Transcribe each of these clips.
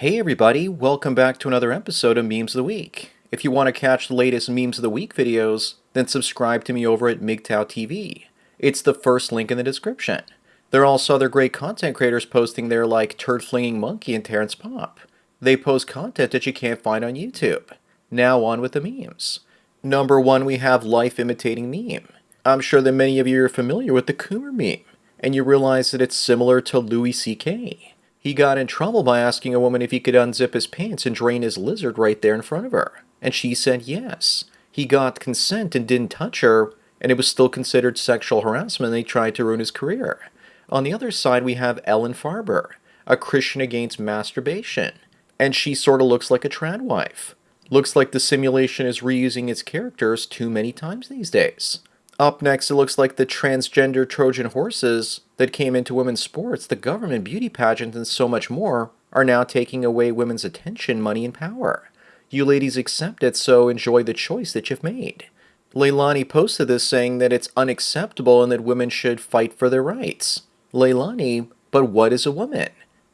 Hey everybody, welcome back to another episode of Memes of the Week. If you want to catch the latest Memes of the Week videos, then subscribe to me over at MGTOW TV. It's the first link in the description. There are also other great content creators posting there like Turd Flinging Monkey and Terrence Popp. They post content that you can't find on YouTube. Now on with the memes. Number one, we have Life Imitating Meme. I'm sure that many of you are familiar with the Coomer meme, and you realize that it's similar to Louis C.K. He got in trouble by asking a woman if he could unzip his pants and drain his lizard right there in front of her. And she said yes. He got consent and didn't touch her, and it was still considered sexual harassment and they tried to ruin his career. On the other side, we have Ellen Farber, a Christian against masturbation. And she sort of looks like a trad wife. Looks like the simulation is reusing its characters too many times these days. Up next, it looks like the transgender Trojan horses that came into women's sports, the government, beauty pageants, and so much more are now taking away women's attention, money, and power. You ladies accept it, so enjoy the choice that you've made. Leilani posted this saying that it's unacceptable and that women should fight for their rights. Leilani, but what is a woman?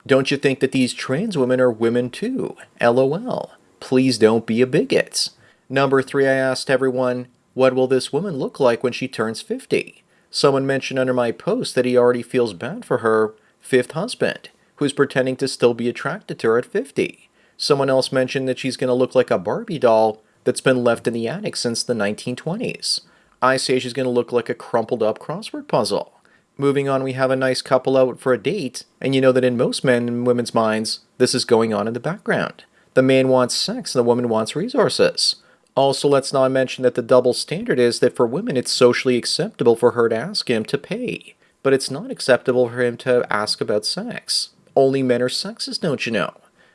Don't you think that these trans women are women too? LOL. Please don't be a bigot. Number three, I asked everyone, what will this woman look like when she turns 50? Someone mentioned under my post that he already feels bad for her fifth husband, who's pretending to still be attracted to her at 50. Someone else mentioned that she's going to look like a Barbie doll that's been left in the attic since the 1920s. I say she's going to look like a crumpled up crossword puzzle. Moving on, we have a nice couple out for a date, and you know that in most men and women's minds, this is going on in the background. The man wants sex and the woman wants resources. Also, let's not mention that the double standard is that for women it's socially acceptable for her to ask him to pay, but it's not acceptable for him to ask about sex. Only men are sexist, don't you know?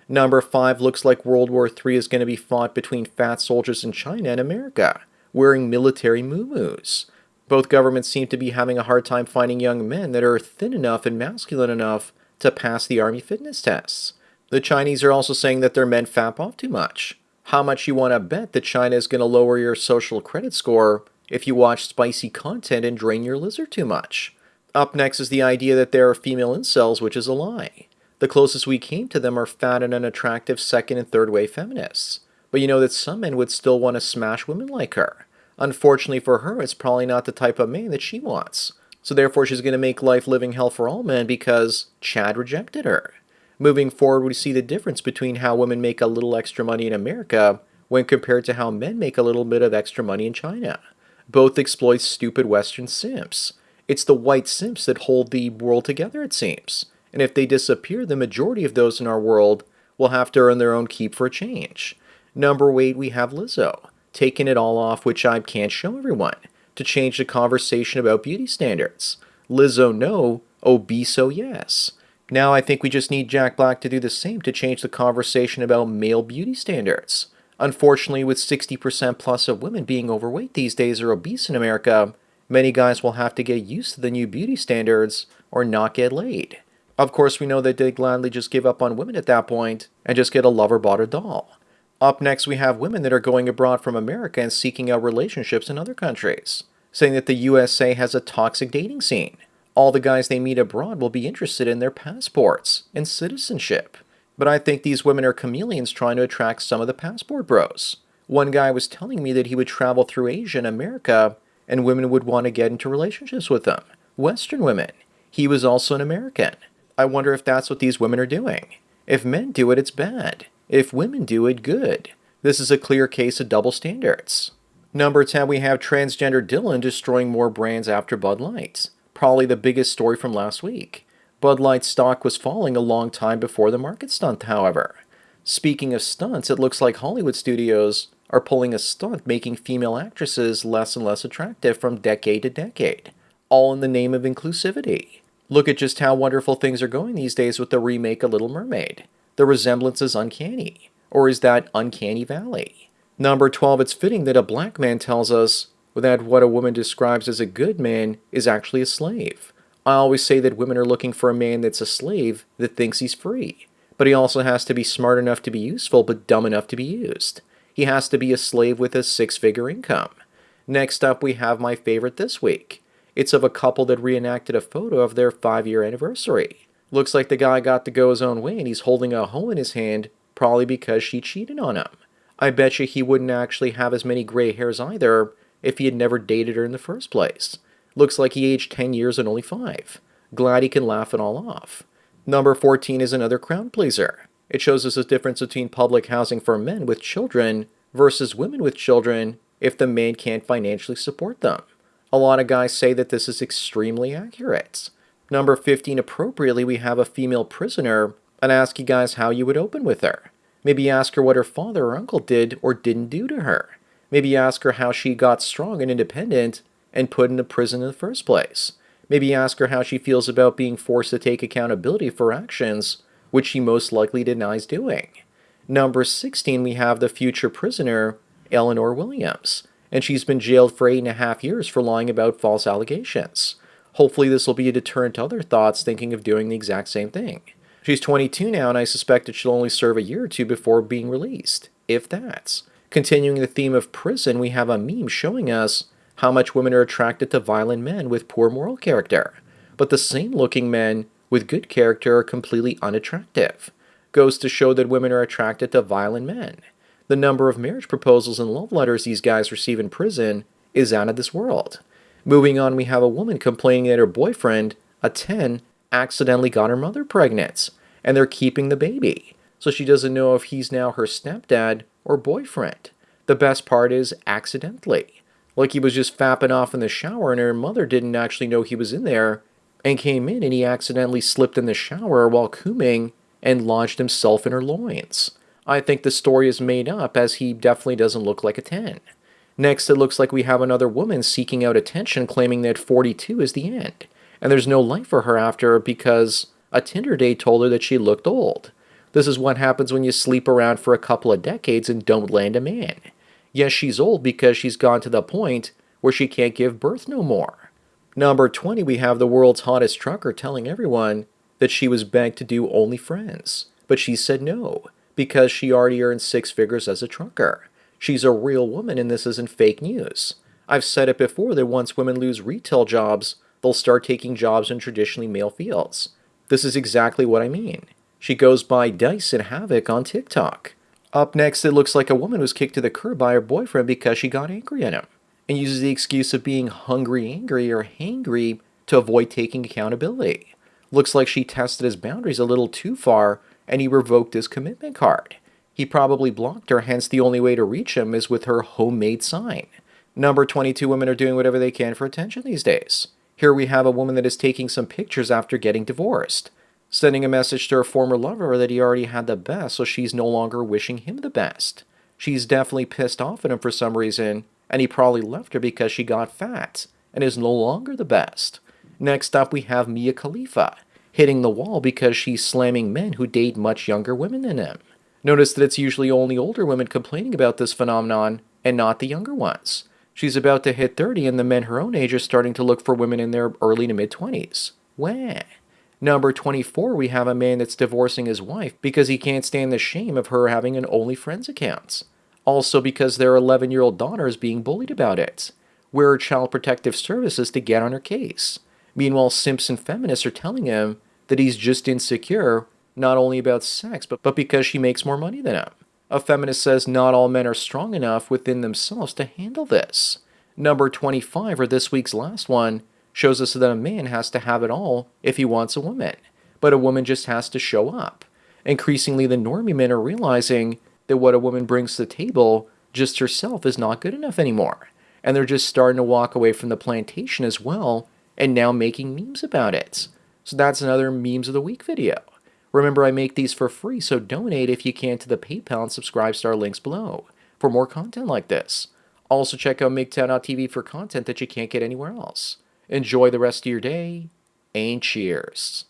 Number 5 looks like World War III is going to be fought between fat soldiers in China and America, wearing military moo-moos. Both governments seem to be having a hard time finding young men that are thin enough and masculine enough to pass the army fitness tests. The Chinese are also saying that their men fap off too much how much you want to bet that China is going to lower your social credit score if you watch spicy content and drain your lizard too much. Up next is the idea that there are female incels, which is a lie. The closest we came to them are fat and unattractive second and third wave feminists. But you know that some men would still want to smash women like her. Unfortunately for her, it's probably not the type of man that she wants. So therefore she's going to make life living hell for all men because Chad rejected her. Moving forward, we see the difference between how women make a little extra money in America when compared to how men make a little bit of extra money in China. Both exploit stupid Western simps. It's the white simps that hold the world together, it seems. And if they disappear, the majority of those in our world will have to earn their own keep for a change. Number 8, we have Lizzo, taking it all off, which I can't show everyone, to change the conversation about beauty standards. Lizzo no, oh, obeso yes. Now I think we just need Jack Black to do the same to change the conversation about male beauty standards. Unfortunately, with 60% plus of women being overweight these days or obese in America, many guys will have to get used to the new beauty standards or not get laid. Of course, we know that they'd gladly just give up on women at that point and just get a lover bought a doll. Up next, we have women that are going abroad from America and seeking out relationships in other countries, saying that the USA has a toxic dating scene all the guys they meet abroad will be interested in their passports and citizenship. But I think these women are chameleons trying to attract some of the passport bros. One guy was telling me that he would travel through Asia and America and women would want to get into relationships with him. Western women. He was also an American. I wonder if that's what these women are doing. If men do it, it's bad. If women do it, good. This is a clear case of double standards. Number 10, we have transgender Dylan destroying more brands after Bud Light probably the biggest story from last week. Bud Light stock was falling a long time before the market stunt, however. Speaking of stunts, it looks like Hollywood studios are pulling a stunt making female actresses less and less attractive from decade to decade, all in the name of inclusivity. Look at just how wonderful things are going these days with the remake of Little Mermaid. The resemblance is uncanny. Or is that Uncanny Valley? Number 12, it's fitting that a black man tells us that what a woman describes as a good man is actually a slave. I always say that women are looking for a man that's a slave that thinks he's free. But he also has to be smart enough to be useful but dumb enough to be used. He has to be a slave with a six-figure income. Next up, we have my favorite this week. It's of a couple that reenacted a photo of their five-year anniversary. Looks like the guy got to go his own way and he's holding a hoe in his hand, probably because she cheated on him. I bet you he wouldn't actually have as many gray hairs either if he had never dated her in the first place. Looks like he aged 10 years and only 5. Glad he can laugh it all off. Number 14 is another crowd pleaser. It shows us the difference between public housing for men with children versus women with children if the man can't financially support them. A lot of guys say that this is extremely accurate. Number 15, appropriately, we have a female prisoner and ask you guys how you would open with her. Maybe ask her what her father or uncle did or didn't do to her. Maybe ask her how she got strong and independent and put into prison in the first place. Maybe ask her how she feels about being forced to take accountability for actions which she most likely denies doing. Number 16, we have the future prisoner, Eleanor Williams, and she's been jailed for eight and a half years for lying about false allegations. Hopefully, this will be a deterrent to other thoughts thinking of doing the exact same thing. She's 22 now, and I suspect that she'll only serve a year or two before being released, if that's. Continuing the theme of prison, we have a meme showing us how much women are attracted to violent men with poor moral character, but the same looking men with good character are completely unattractive. Goes to show that women are attracted to violent men. The number of marriage proposals and love letters these guys receive in prison is out of this world. Moving on, we have a woman complaining that her boyfriend, a 10, accidentally got her mother pregnant, and they're keeping the baby. So she doesn't know if he's now her stepdad or boyfriend. The best part is accidentally. Like he was just fapping off in the shower and her mother didn't actually know he was in there and came in and he accidentally slipped in the shower while cooming and lodged himself in her loins. I think the story is made up as he definitely doesn't look like a 10. Next, it looks like we have another woman seeking out attention claiming that 42 is the end, and there's no life for her after because a Tinder date told her that she looked old. This is what happens when you sleep around for a couple of decades and don't land a man. Yes, she's old because she's gone to the point where she can't give birth no more. Number 20, we have the world's hottest trucker telling everyone that she was begged to do OnlyFriends, but she said no, because she already earned six figures as a trucker. She's a real woman and this isn't fake news. I've said it before that once women lose retail jobs, they'll start taking jobs in traditionally male fields. This is exactly what I mean. She goes by Dice and Havoc on TikTok. Up next, it looks like a woman was kicked to the curb by her boyfriend because she got angry at him and uses the excuse of being hungry, angry, or hangry to avoid taking accountability. Looks like she tested his boundaries a little too far and he revoked his commitment card. He probably blocked her, hence the only way to reach him is with her homemade sign. Number 22 women are doing whatever they can for attention these days. Here we have a woman that is taking some pictures after getting divorced, sending a message to her former lover that he already had the best, so she's no longer wishing him the best. She's definitely pissed off at him for some reason, and he probably left her because she got fat and is no longer the best. Next up, we have Mia Khalifa, hitting the wall because she's slamming men who date much younger women than him. Notice that it's usually only older women complaining about this phenomenon and not the younger ones. She's about to hit 30 and the men her own age are starting to look for women in their early to mid 20s. Wah. Number 24, we have a man that's divorcing his wife because he can't stand the shame of her having an OnlyFriends account also because their 11 year old daughter is being bullied about it. Where are Child Protective Services to get on her case? Meanwhile, Simpson feminists are telling him that he's just insecure, not only about sex, but, but because she makes more money than him. A feminist says not all men are strong enough within themselves to handle this. Number 25, or this week's last one, shows us that a man has to have it all if he wants a woman, but a woman just has to show up. Increasingly, the normie men are realizing that what a woman brings to the table just herself is not good enough anymore. And they're just starting to walk away from the plantation as well and now making memes about it. So that's another Memes of the Week video. Remember, I make these for free, so donate if you can to the PayPal and subscribe our links below for more content like this. Also, check out MGTOW.tv for content that you can't get anywhere else. Enjoy the rest of your day, and cheers.